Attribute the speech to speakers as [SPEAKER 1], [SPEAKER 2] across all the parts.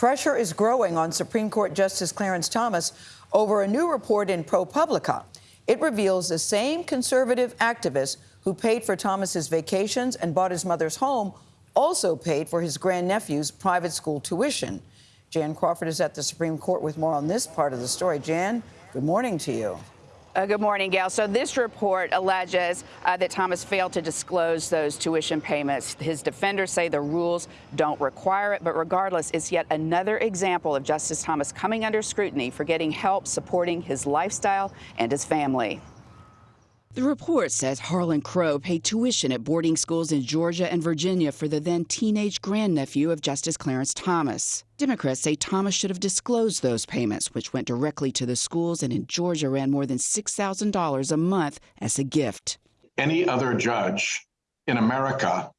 [SPEAKER 1] Pressure is growing on Supreme Court Justice Clarence Thomas over a new report in ProPublica. It reveals the same conservative activist who paid for Thomas's vacations and bought his mother's home also paid for his grandnephew's private school tuition. Jan Crawford is at the Supreme Court with more on this part of the story. Jan, good morning to you.
[SPEAKER 2] Uh, good morning, Gail. So this report alleges uh, that Thomas failed to disclose those tuition payments. His defenders say the rules don't require it, but regardless, it's yet another example of Justice Thomas coming under scrutiny for getting help supporting his lifestyle and his family.
[SPEAKER 3] The report says Harlan Crow paid tuition at boarding schools in Georgia and Virginia for the then teenage grandnephew of Justice Clarence Thomas. Democrats say Thomas should have disclosed those payments, which went directly to the schools and in Georgia ran more than $6,000 a month as a gift.
[SPEAKER 4] Any other judge in America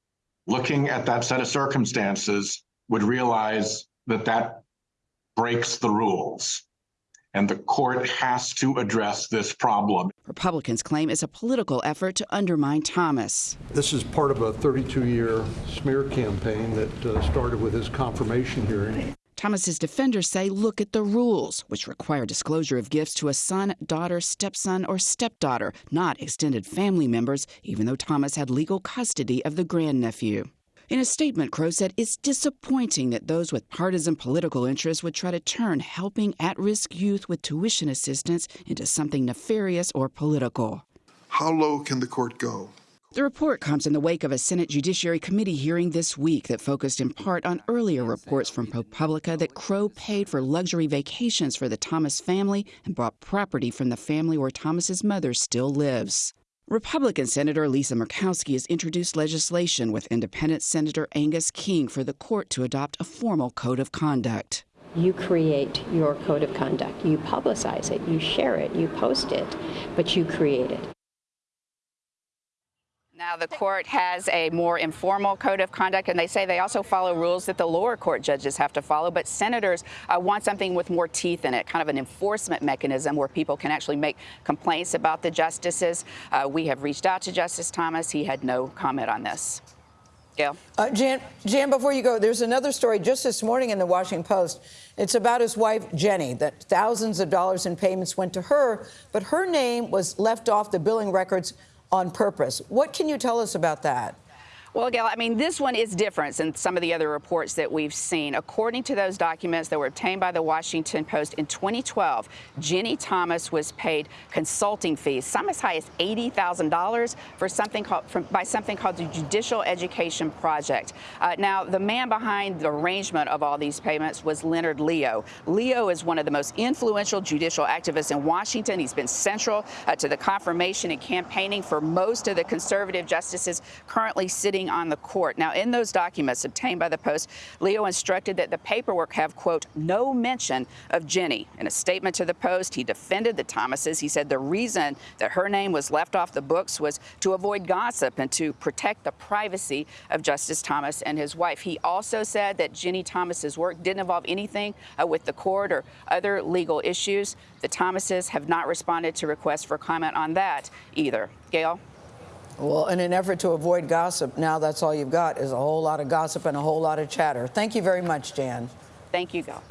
[SPEAKER 4] looking at that set of circumstances would realize that that breaks the rules and the court has to address this problem.
[SPEAKER 3] Republicans claim it's a political effort to undermine Thomas.
[SPEAKER 5] This is part of a 32 year smear campaign that uh, started with his confirmation hearing.
[SPEAKER 3] Thomas's defenders say look at the rules, which require disclosure of gifts to a son, daughter, stepson, or stepdaughter, not extended family members, even though Thomas had legal custody of the grandnephew. In a statement, Crow said it's disappointing that those with partisan political interests would try to turn helping at risk youth with tuition assistance into something nefarious or political.
[SPEAKER 6] How low can the court go?
[SPEAKER 3] The report comes in the wake of a Senate Judiciary Committee hearing this week that focused in part on earlier reports from ProPublica that Crow paid for luxury vacations for the Thomas family and bought property from the family where Thomas's mother still lives. Republican Senator Lisa Murkowski has introduced legislation with independent Senator Angus King for the court to adopt a formal code of conduct.
[SPEAKER 7] You create your code of conduct. You publicize it, you share it, you post it, but you create it.
[SPEAKER 2] Now, the court has a more informal code of conduct, and they say they also follow rules that the lower court judges have to follow. But senators uh, want something with more teeth in it, kind of an enforcement mechanism where people can actually make complaints about the justices. Uh, we have reached out to Justice Thomas. He had no comment on this. Gail?
[SPEAKER 1] Uh, Jan, Jan, before you go, there's another story just this morning in the Washington Post. It's about his wife, Ginni, that thousands of dollars in payments went to her, but her name was left off the billing records on purpose. What can you tell us about that?
[SPEAKER 2] Well, Gail, I mean, this one is different than some of the other reports that we've seen. According to those documents that were obtained by the Washington Post in 2012, Ginni Thomas was paid consulting fees, some as high as $80,000 for something called from, by something called the Judicial Education Project. Uh, now, the man behind the arrangement of all these payments was Leonard Leo. Leo is one of the most influential judicial activists in Washington. He's been central uh, to the confirmation and campaigning for most of the conservative justices currently sitting on the court. Now, in those documents obtained by the Post, Leo instructed that the paperwork have, quote, no mention of Ginni. In a statement to the Post, he defended the Thomases. He said the reason that her name was left off the books was to avoid gossip and to protect the privacy of Justice Thomas and his wife. He also said that Ginni Thomas's work didn't involve anything uh, with the court or other legal issues. The Thomases have not responded to requests for comment on that either. Gail?
[SPEAKER 1] Well, in an effort to avoid gossip, now that's all you've got is a whole lot of gossip and a whole lot of chatter. Thank you very much, Jan.
[SPEAKER 2] Thank you, Gail.